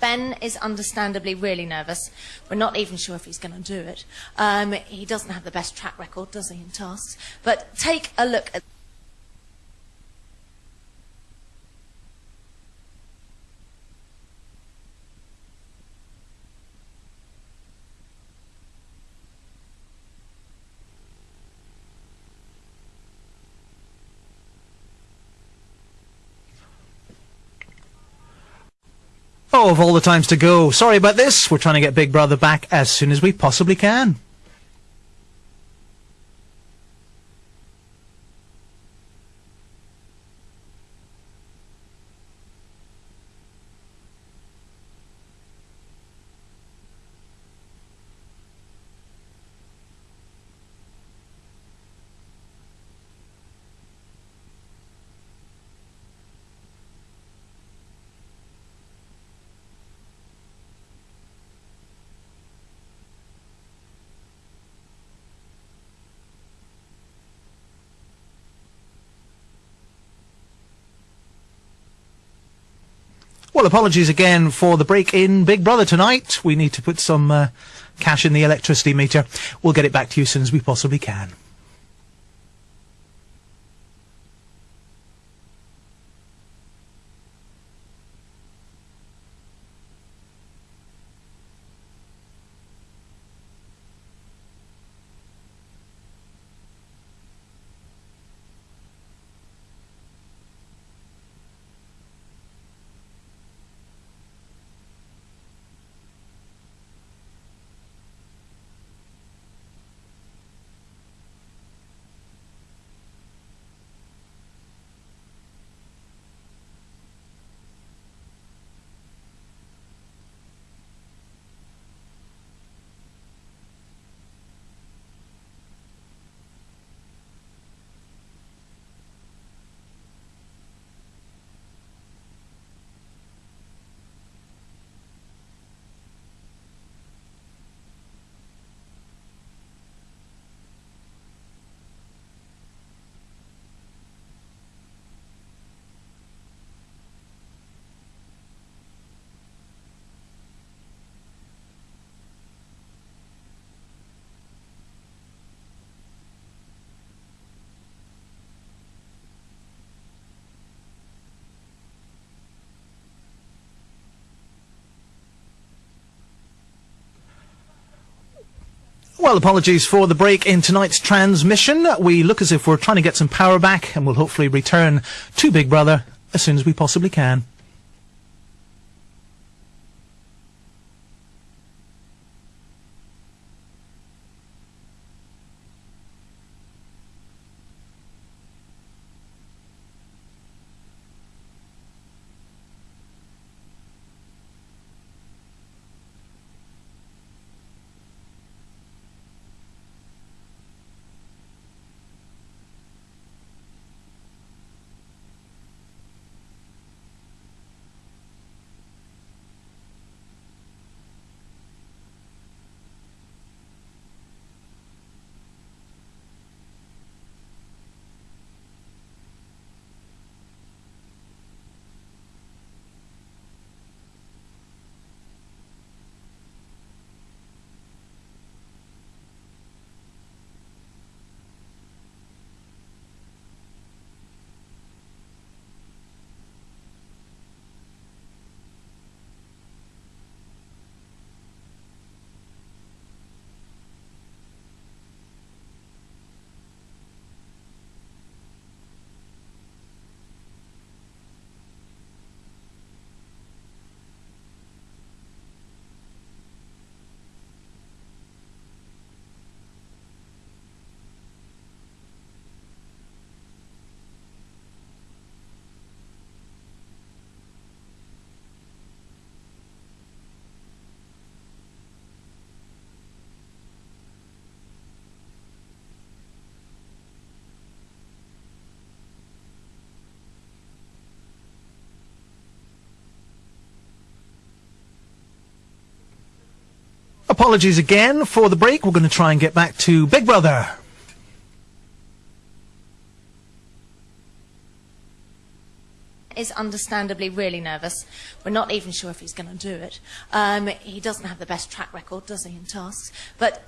Ben is understandably really nervous. We're not even sure if he's going to do it. Um, he doesn't have the best track record, does he, in tasks? But take a look at. Of all the times to go. Sorry about this. We're trying to get Big Brother back as soon as we possibly can. Well, apologies again for the break in Big Brother tonight. We need to put some uh, cash in the electricity meter. We'll get it back to you as soon as we possibly can. Well, apologies for the break in tonight's transmission. We look as if we're trying to get some power back and we'll hopefully return to Big Brother as soon as we possibly can. Apologies again for the break. We're going to try and get back to Big Brother. is understandably really nervous. We're not even sure if he's going to do it. Um, he doesn't have the best track record, does he, in tasks? But